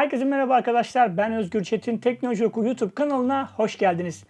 Herkese merhaba arkadaşlar. Ben Özgür Çetin. Teknoloji Oku YouTube kanalına hoş geldiniz.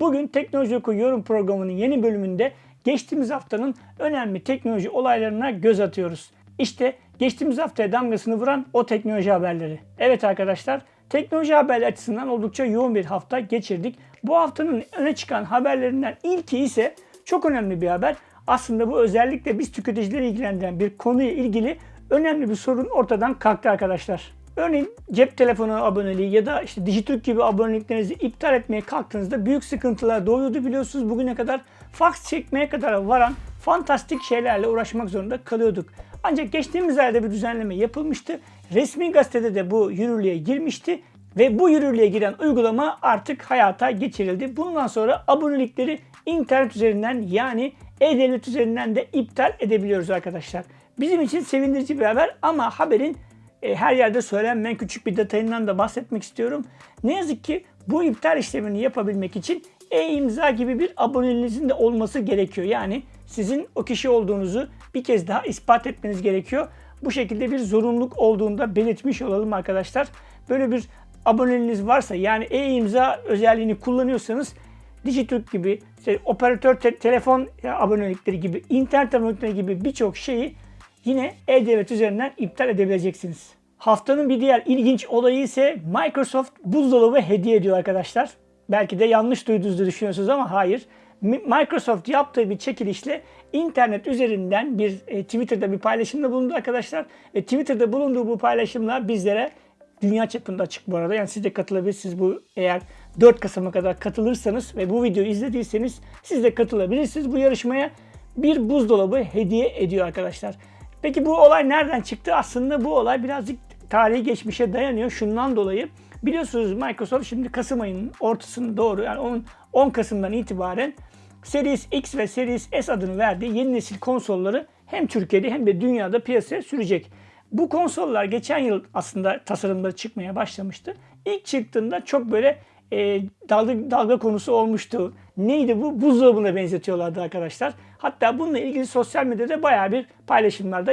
Bugün Teknoloji Oku yorum programının yeni bölümünde geçtiğimiz haftanın önemli teknoloji olaylarına göz atıyoruz. İşte geçtiğimiz haftaya damgasını vuran o teknoloji haberleri. Evet arkadaşlar, teknoloji haberleri açısından oldukça yoğun bir hafta geçirdik. Bu haftanın öne çıkan haberlerinden ilki ise çok önemli bir haber. Aslında bu özellikle biz tüketicileri ilgilendiren bir konuya ilgili önemli bir sorun ortadan kalktı arkadaşlar. Örneğin cep telefonu aboneliği ya da işte Dijitürk gibi aboneliklerinizi iptal etmeye kalktığınızda büyük sıkıntılar doğuyordu biliyorsunuz. Bugüne kadar fax çekmeye kadar varan fantastik şeylerle uğraşmak zorunda kalıyorduk. Ancak geçtiğimiz ayda bir düzenleme yapılmıştı. Resmi gazetede de bu yürürlüğe girmişti ve bu yürürlüğe giren uygulama artık hayata geçirildi. Bundan sonra abonelikleri internet üzerinden yani e-devlet üzerinden de iptal edebiliyoruz arkadaşlar. Bizim için sevindirici bir haber ama haberin e, her yerde söylenmeyen küçük bir detayından da bahsetmek istiyorum. Ne yazık ki bu iptal işlemini yapabilmek için e-imza gibi bir aboneliğinizin de olması gerekiyor. Yani sizin o kişi olduğunuzu bir kez daha ispat etmeniz gerekiyor. Bu şekilde bir zorunluluk olduğunda belirtmiş olalım arkadaşlar. Böyle bir aboneliğiniz varsa yani e-imza özelliğini kullanıyorsanız Dijitürk gibi, işte operatör te- telefon abonelikleri gibi, internet abonelikleri gibi birçok şeyi yine e-devlet üzerinden iptal edebileceksiniz. Haftanın bir diğer ilginç olayı ise Microsoft buzdolabı hediye ediyor arkadaşlar. Belki de yanlış duyduğunuzu düşünüyorsunuz ama hayır. Microsoft yaptığı bir çekilişle internet üzerinden bir e, Twitter'da bir paylaşımda bulundu arkadaşlar. Ve Twitter'da bulunduğu bu paylaşımla bizlere dünya çapında açık bu arada. Yani siz de katılabilirsiniz bu eğer 4 Kasım'a kadar katılırsanız ve bu videoyu izlediyseniz siz de katılabilirsiniz bu yarışmaya. Bir buzdolabı hediye ediyor arkadaşlar. Peki bu olay nereden çıktı? Aslında bu olay birazcık tarihi geçmişe dayanıyor. Şundan dolayı biliyorsunuz Microsoft şimdi Kasım ayının ortasını doğru yani 10, 10 Kasım'dan itibaren Series X ve Series S adını verdiği yeni nesil konsolları hem Türkiye'de hem de dünyada piyasaya sürecek. Bu konsollar geçen yıl aslında tasarımları çıkmaya başlamıştı. İlk çıktığında çok böyle e, dalga, dalga konusu olmuştu. Neydi bu? Buzdolabına benzetiyorlardı arkadaşlar. Hatta bununla ilgili sosyal medyada bayağı bir paylaşımlar da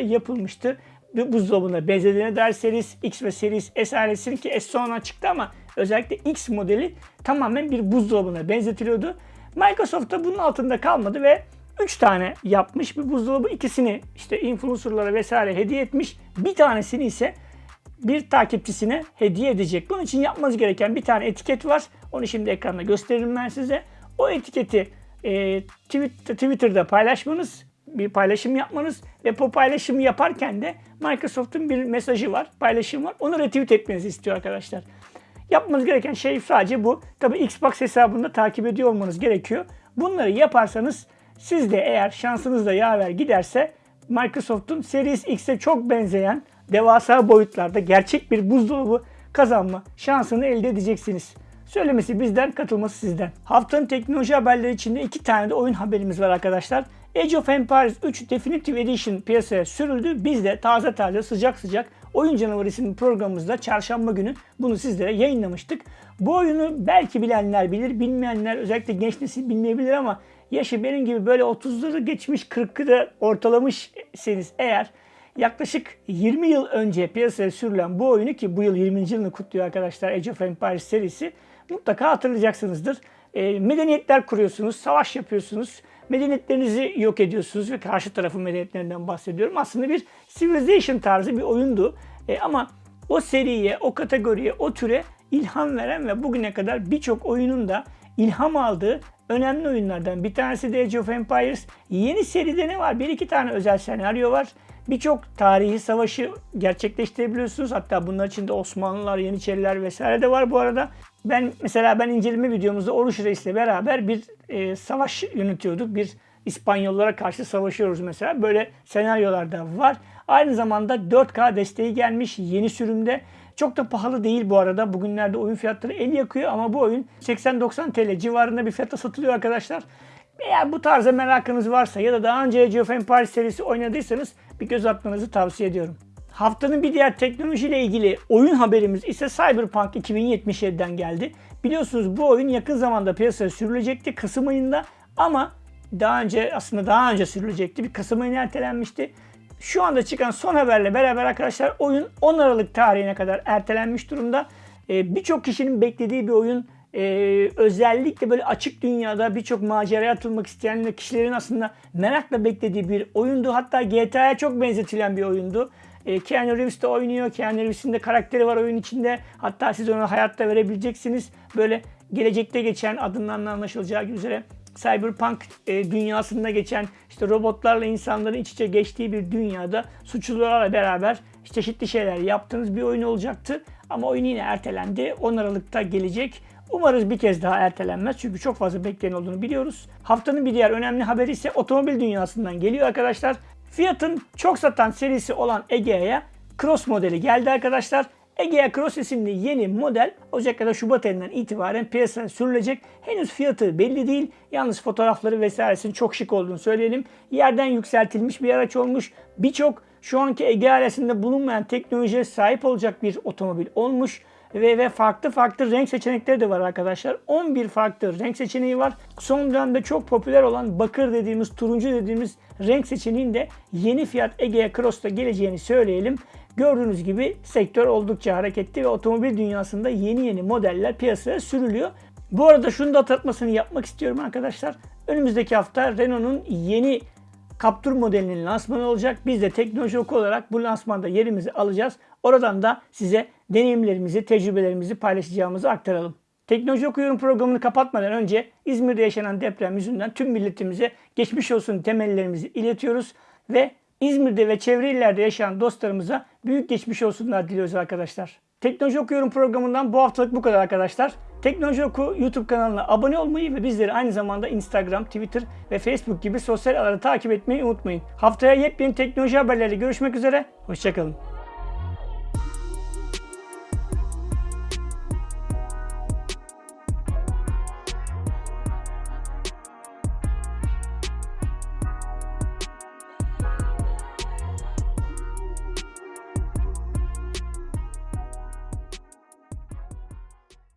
yapılmıştı. Buzdolabına benzediğine dair Series X ve Series S ailesinin ki S sonra çıktı ama özellikle X modeli tamamen bir buzdolabına benzetiliyordu. Microsoft da bunun altında kalmadı ve 3 tane yapmış bir buzdolabı. ikisini işte influencerlara vesaire hediye etmiş. Bir tanesini ise bir takipçisine hediye edecek. Bunun için yapmanız gereken bir tane etiket var. Onu şimdi ekranda gösteririm ben size. O etiketi e, Twitter'da paylaşmanız, bir paylaşım yapmanız ve bu paylaşımı yaparken de Microsoft'un bir mesajı var, paylaşım var. Onu retweet etmenizi istiyor arkadaşlar. Yapmanız gereken şey sadece bu. Tabi Xbox hesabında takip ediyor olmanız gerekiyor. Bunları yaparsanız siz de eğer şansınız da yaver giderse Microsoft'un Series X'e çok benzeyen devasa boyutlarda gerçek bir buzdolabı kazanma şansını elde edeceksiniz. Söylemesi bizden, katılması sizden. Haftanın teknoloji haberleri içinde iki tane de oyun haberimiz var arkadaşlar. Age of Empires 3 Definitive Edition piyasaya sürüldü. Biz de taze taze sıcak sıcak Oyun Canavarı isimli programımızda çarşamba günü bunu sizlere yayınlamıştık. Bu oyunu belki bilenler bilir, bilmeyenler özellikle genç nesil bilmeyebilir ama yaşı benim gibi böyle 30'ları geçmiş 40'ı da ortalamışseniz eğer yaklaşık 20 yıl önce piyasaya sürülen bu oyunu ki bu yıl 20. yılını kutluyor arkadaşlar Age of Empires serisi mutlaka hatırlayacaksınızdır. E, medeniyetler kuruyorsunuz, savaş yapıyorsunuz, medeniyetlerinizi yok ediyorsunuz ve karşı tarafın medeniyetlerinden bahsediyorum. Aslında bir Civilization tarzı bir oyundu. E, ama o seriye, o kategoriye, o türe ilham veren ve bugüne kadar birçok oyunun da ilham aldığı önemli oyunlardan bir tanesi de Age of Empires. Yeni seride ne var? Bir iki tane özel senaryo var. Birçok tarihi savaşı gerçekleştirebiliyorsunuz. Hatta bunlar içinde Osmanlılar, Yeniçeriler vesaire de var bu arada. Ben mesela ben inceleme videomuzda Oruç Reis'le beraber bir e, savaş yönetiyorduk. Bir İspanyollara karşı savaşıyoruz mesela. Böyle senaryolar da var. Aynı zamanda 4K desteği gelmiş yeni sürümde. Çok da pahalı değil bu arada. Bugünlerde oyun fiyatları el yakıyor ama bu oyun 80-90 TL civarında bir fiyata satılıyor arkadaşlar. Eğer bu tarza merakınız varsa ya da daha önce Age of serisi oynadıysanız bir göz atmanızı tavsiye ediyorum. Haftanın bir diğer teknolojiyle ilgili oyun haberimiz ise Cyberpunk 2077'den geldi. Biliyorsunuz bu oyun yakın zamanda piyasaya sürülecekti Kasım ayında ama daha önce aslında daha önce sürülecekti. Bir Kasım ayına ertelenmişti. Şu anda çıkan son haberle beraber arkadaşlar oyun 10 Aralık tarihine kadar ertelenmiş durumda. Ee, Birçok kişinin beklediği bir oyun. Ee, özellikle böyle açık dünyada birçok maceraya atılmak isteyen kişilerin aslında merakla beklediği bir oyundu. Hatta GTA'ya çok benzetilen bir oyundu. E, Keanu Reeves de oynuyor. Keanu Reeves'in de karakteri var oyun içinde. Hatta siz ona hayatta verebileceksiniz. Böyle gelecekte geçen adından anlaşılacağı üzere Cyberpunk e, dünyasında geçen işte robotlarla insanların iç içe geçtiği bir dünyada suçlularla beraber çeşitli şeyler yaptığınız bir oyun olacaktı. Ama oyun yine ertelendi. 10 Aralık'ta gelecek. Umarız bir kez daha ertelenmez çünkü çok fazla bekleyen olduğunu biliyoruz. Haftanın bir diğer önemli haberi ise otomobil dünyasından geliyor arkadaşlar. Fiat'ın çok satan serisi olan Egea'ya Cross modeli geldi arkadaşlar. Egea Cross isimli yeni model Ocak ya da Şubat ayından itibaren piyasaya sürülecek. Henüz fiyatı belli değil. Yalnız fotoğrafları vesairesinin çok şık olduğunu söyleyelim. Yerden yükseltilmiş bir araç olmuş. Birçok şu anki Egea ailesinde bulunmayan teknolojiye sahip olacak bir otomobil olmuş ve, ve farklı farklı renk seçenekleri de var arkadaşlar. 11 farklı renk seçeneği var. Son dönemde çok popüler olan bakır dediğimiz, turuncu dediğimiz renk seçeneğinin de yeni Fiat Egea Cross'ta geleceğini söyleyelim. Gördüğünüz gibi sektör oldukça hareketli ve otomobil dünyasında yeni yeni modeller piyasaya sürülüyor. Bu arada şunu da hatırlatmasını yapmak istiyorum arkadaşlar. Önümüzdeki hafta Renault'un yeni Captur modelinin lansmanı olacak. Biz de teknoloji olarak bu lansmanda yerimizi alacağız. Oradan da size deneyimlerimizi, tecrübelerimizi paylaşacağımızı aktaralım. Teknoloji Okuyorum programını kapatmadan önce İzmir'de yaşanan deprem yüzünden tüm milletimize geçmiş olsun temellerimizi iletiyoruz ve İzmir'de ve çevre illerde yaşayan dostlarımıza büyük geçmiş olsunlar diliyoruz arkadaşlar. Teknoloji Okuyorum programından bu haftalık bu kadar arkadaşlar. Teknoloji Oku YouTube kanalına abone olmayı ve bizleri aynı zamanda Instagram, Twitter ve Facebook gibi sosyal ağları takip etmeyi unutmayın. Haftaya yepyeni teknoloji haberleriyle görüşmek üzere. Hoşçakalın.